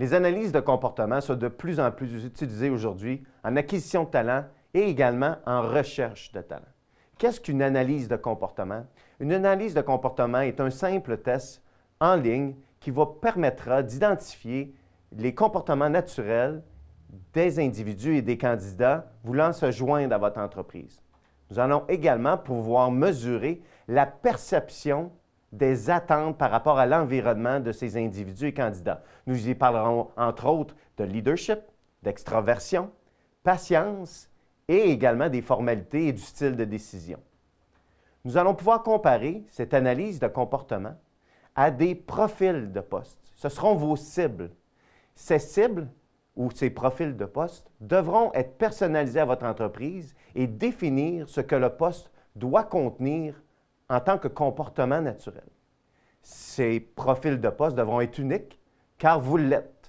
Les analyses de comportement sont de plus en plus utilisées aujourd'hui en acquisition de talent et également en recherche de talent. Qu'est-ce qu'une analyse de comportement? Une analyse de comportement est un simple test en ligne qui vous permettra d'identifier les comportements naturels des individus et des candidats voulant se joindre à votre entreprise. Nous allons également pouvoir mesurer la perception des attentes par rapport à l'environnement de ces individus et candidats. Nous y parlerons entre autres de leadership, d'extraversion, patience et également des formalités et du style de décision. Nous allons pouvoir comparer cette analyse de comportement à des profils de poste. Ce seront vos cibles. Ces cibles ou ces profils de poste devront être personnalisés à votre entreprise et définir ce que le poste doit contenir en tant que comportement naturel. Ces profils de poste devront être uniques car vous l'êtes.